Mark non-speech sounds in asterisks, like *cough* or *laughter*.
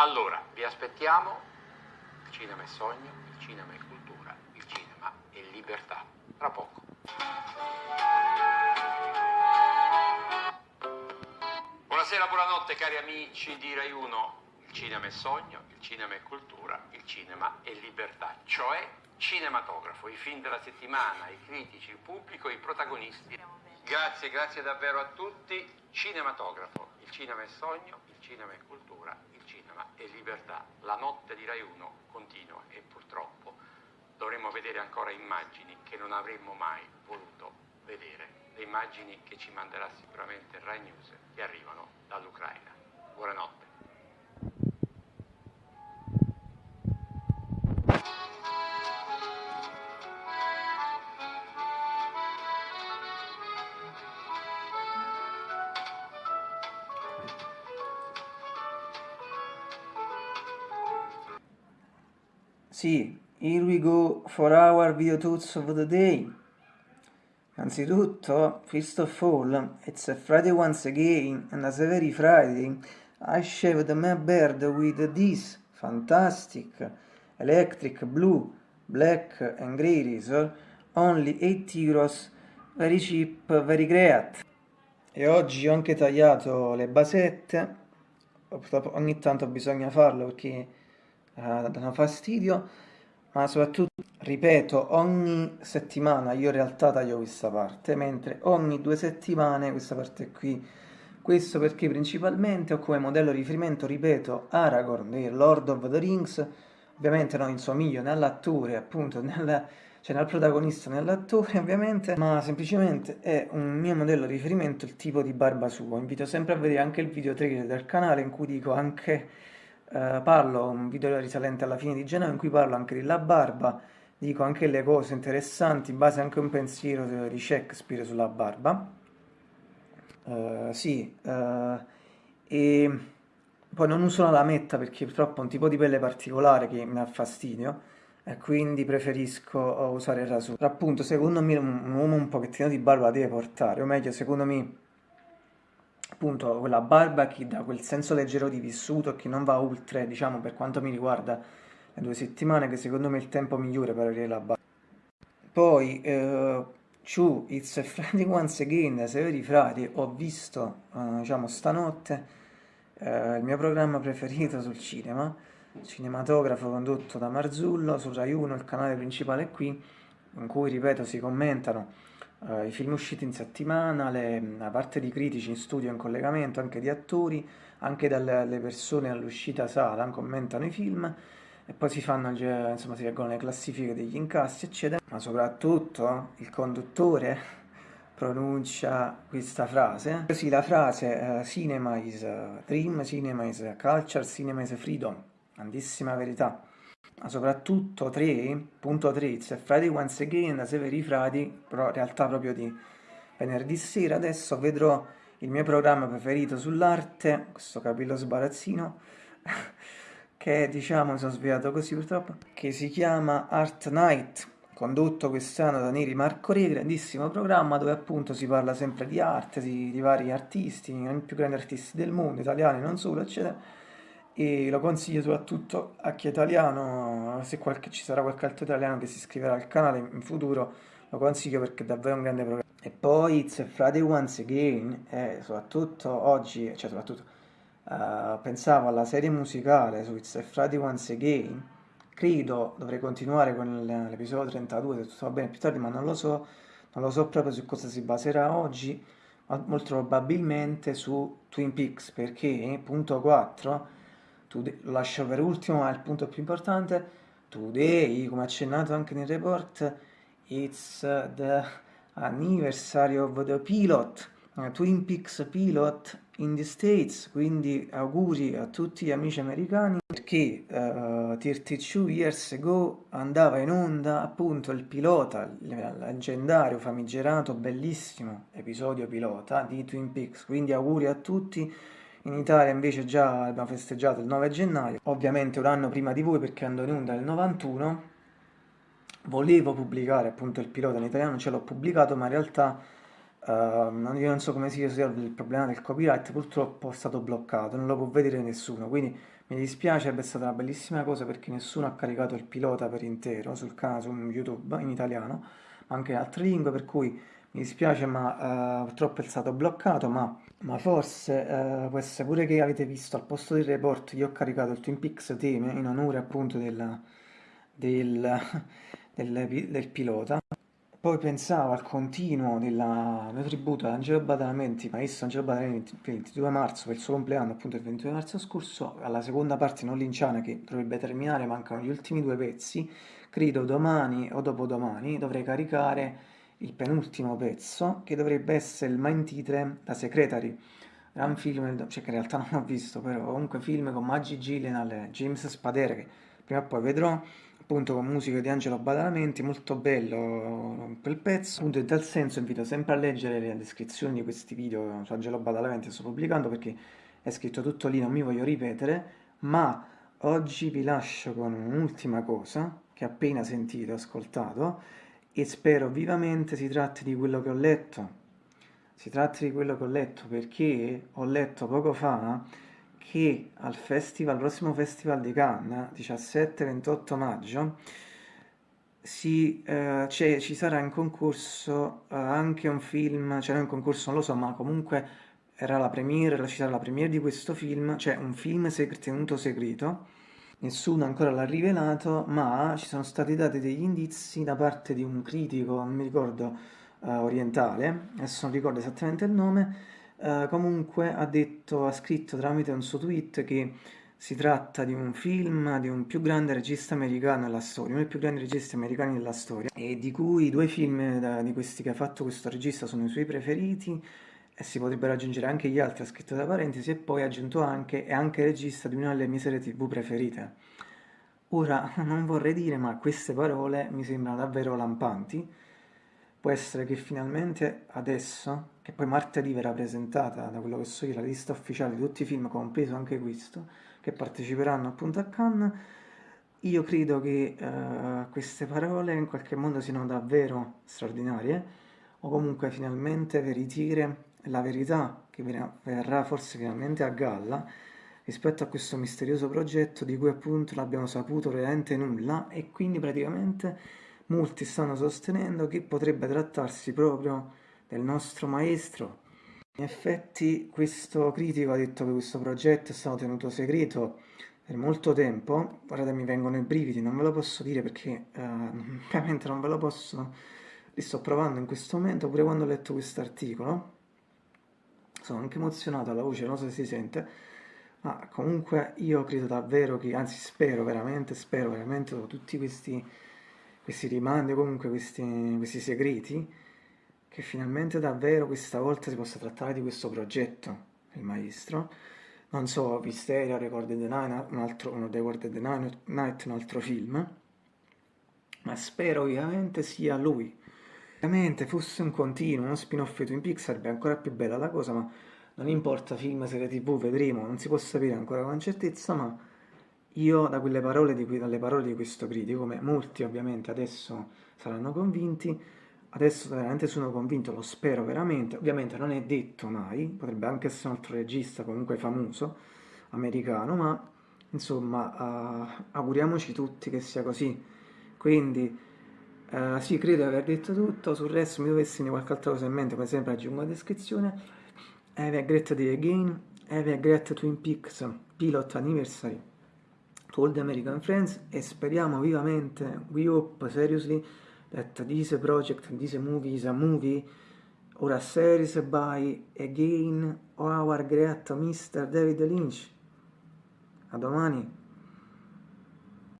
Allora, vi aspettiamo, il cinema è sogno, il cinema è cultura, il cinema è libertà. Tra poco. Buonasera, buonanotte cari amici di Rai 1. Il cinema è sogno, il cinema è cultura, il cinema è libertà, cioè cinematografo, i film della settimana, i critici, il pubblico, i protagonisti. Grazie, grazie davvero a tutti. Cinematografo, il cinema è sogno, il cinema è cultura, cinema è libertà. La notte di Rai 1 continua e purtroppo dovremo vedere ancora immagini che non avremmo mai voluto vedere. Le immagini che ci manderà sicuramente Rai News che arrivano dall'Ucraina. Buonanotte. Sì, here we go for our video tools of the day. Anzitutto, first of all, it's a Friday once again, and as every Friday, I shaved my beard with this fantastic electric blue, black and grey razor, only 8 euros, very cheap, very great. E oggi ho anche tagliato le basette, ogni tanto bisogna farlo perché danno fastidio, ma soprattutto, ripeto, ogni settimana io in realtà taglio questa parte, mentre ogni due settimane questa parte qui. Questo perché principalmente ho come modello riferimento, ripeto, Aragorn di Lord of the Rings, ovviamente non insomiglio né all'attore, appunto, nel, cioè nel protagonista né all'attore ovviamente, ma semplicemente è un mio modello riferimento il tipo di barba sua. Invito sempre a vedere anche il video trailer del canale in cui dico anche eh, parlo, un video risalente alla fine di gennaio in cui parlo anche della barba, dico anche le cose interessanti in base anche a un pensiero di Shakespeare sulla barba. Uh, sì, uh, e poi non uso la lametta perché purtroppo è un tipo di pelle particolare che mi dà fastidio e quindi preferisco usare il raso. Appunto, secondo me un uomo un pochettino di barba deve portare, o meglio, secondo me appunto quella barba che dà quel senso leggero di vissuto che non va oltre, diciamo, per quanto mi riguarda, le due settimane, che secondo me è il tempo migliore per avere la barba. Poi, eh, Chu, It's Friday *laughs* Once Again, Severi Frati, ho visto, eh, diciamo, stanotte eh, il mio programma preferito sul cinema, cinematografo condotto da Marzullo, su Rai 1, il canale principale qui, in cui, ripeto, si commentano uh, i film usciti in settimana, le, la parte di critici in studio in collegamento, anche di attori, anche dalle persone all'uscita sala, commentano i film e poi si fanno, insomma, si leggono le classifiche degli incassi, eccetera. Ma soprattutto il conduttore *laughs* pronuncia questa frase. Così la frase uh, cinema is dream, cinema is culture, cinema is freedom, grandissima verità soprattutto 3.3 It's a Friday Once Again da Severi Frati, però in realtà proprio di venerdì sera, adesso vedrò il mio programma preferito sull'arte, questo capello sbarazzino, *laughs* che diciamo mi sono svegliato così purtroppo, che si chiama Art Night, condotto quest'anno da Neri Marco Re, grandissimo programma dove appunto si parla sempre di arte, di, di vari artisti, i più grandi artisti del mondo, italiani non solo, eccetera, e lo consiglio soprattutto a chi è italiano, se qualche, ci sarà qualche altro italiano che si iscriverà al canale in futuro, lo consiglio perché è davvero un grande programma. E poi It's a Friday Once Again, e soprattutto oggi, cioè soprattutto, uh, pensavo alla serie musicale su It's a Friday Once Again, credo dovrei continuare con l'episodio 32 se tutto va bene più tardi, ma non lo so, non lo so proprio su cosa si baserà oggi, ma molto probabilmente su Twin Peaks, perché punto 4 Today, lo lascio per ultimo, ma è il punto più importante. Today, come accennato anche nel report, it's the anniversary of the pilot, uh, Twin Peaks pilot in the States, quindi auguri a tutti gli amici americani, perché uh, 32 years ago andava in onda appunto il pilota, il leggendario, famigerato, bellissimo episodio pilota di Twin Peaks, quindi auguri a tutti in Italia invece già abbiamo festeggiato il 9 gennaio, ovviamente un anno prima di voi perché andò in onda nel 91. Volevo pubblicare appunto il pilota in italiano, ce l'ho pubblicato, ma in realtà Uh, io non so come si risolve il problema del copyright, purtroppo è stato bloccato, non lo può vedere nessuno, quindi mi dispiace, è stata una bellissima cosa perché nessuno ha caricato il pilota per intero sul canale, su YouTube in italiano, ma anche in altre lingue, per cui mi dispiace ma uh, purtroppo è stato bloccato, ma, ma forse uh, può essere pure che avete visto al posto del report io ho caricato il Twin Peaks Theme in onore appunto del, del, *laughs* del, del pilota. Poi pensavo al continuo del mio tributo ad Angelo Badalamenti, maestro Angelo Badalamenti, il 22 marzo, per il suo compleanno, appunto il 22 marzo scorso, alla seconda parte non linciana che dovrebbe terminare, mancano gli ultimi due pezzi, credo domani o dopodomani dovrei caricare il penultimo pezzo, che dovrebbe essere il main titre da Secretary, gran film, cioè che in realtà *laughs* non ho visto, però comunque film con Maggie Gyllenhaal e James Spadere, che prima o poi vedrò, appunto con musica di Angelo Badalamenti, molto bello quel pezzo. Appunto in tal senso invito sempre a leggere le descrizioni di questi video su Angelo Badalamenti che sto pubblicando perché è scritto tutto lì, non mi voglio ripetere, ma oggi vi lascio con un'ultima cosa che appena sentito, ascoltato e spero vivamente si tratti di quello che ho letto. Si tratti di quello che ho letto perché ho letto poco fa che al festival, al prossimo festival di Cannes, 17-28 maggio, si, eh, ci sarà in concorso eh, anche un film, cioè in concorso non lo so, ma comunque era la premiere, ci sarà la premiere di questo film, cioè un film seg tenuto segreto, nessuno ancora l'ha rivelato, ma ci sono stati dati degli indizi da parte di un critico, non mi ricordo, eh, orientale, adesso non ricordo esattamente il nome, Uh, comunque ha detto, ha scritto tramite un suo tweet che si tratta di un film di un più grande regista americano nella storia, uno dei più grandi registi americani della storia, e di cui due film da, di questi che ha fatto questo regista sono i suoi preferiti, e si potrebbero aggiungere anche gli altri, ha scritto tra parentesi, e poi ha aggiunto anche, è anche regista di una delle mie serie tv preferite. Ora, *laughs* non vorrei dire, ma queste parole mi sembrano davvero lampanti, Può essere che finalmente adesso, che poi martedì verrà presentata, da quello che so io, la lista ufficiale di tutti i film, compreso anche questo, che parteciperanno appunto a Cannes, io credo che uh, queste parole in qualche modo siano davvero straordinarie, o comunque finalmente veritiere la verità che verrà forse finalmente a galla rispetto a questo misterioso progetto di cui appunto non abbiamo saputo veramente nulla e quindi praticamente Molti stanno sostenendo che potrebbe trattarsi proprio del nostro maestro. In effetti questo critico ha detto che questo progetto è stato tenuto segreto per molto tempo. Guardate, mi vengono i brividi, non ve lo posso dire perché eh, *laughs* ovviamente non ve lo posso... Li sto provando in questo momento, pure quando ho letto questo articolo. Sono anche emozionato alla voce, non so se si sente. Ma comunque io credo davvero che, anzi spero veramente, spero veramente dopo tutti questi questi rimandi comunque questi, questi segreti, che finalmente davvero questa volta si possa trattare di questo progetto, il maestro. Non so, Visteria, Record the Night, un altro, uno Record the Night, un altro film, ma spero ovviamente sia lui. Ovviamente fosse un continuo, uno spin-off di Twin Peaks sarebbe ancora più bella la cosa, ma non importa film, serie tv, vedremo, non si può sapere ancora con certezza, ma io da quelle parole di, dalle parole di questo critico, come molti ovviamente adesso saranno convinti, adesso veramente sono convinto, lo spero veramente, ovviamente non è detto mai, potrebbe anche essere un altro regista comunque famoso, americano, ma insomma uh, auguriamoci tutti che sia così. Quindi uh, sì, credo di aver detto tutto, sul resto mi dovessi dire qualche altra cosa in mente, come sempre aggiungo la descrizione. Have a great day again, have a great Twin Peaks Pilot Anniversary to all the American friends e speriamo vivamente, we hope seriously that this project, this movie is a movie or a series by again our great Mr. David Lynch. A domani.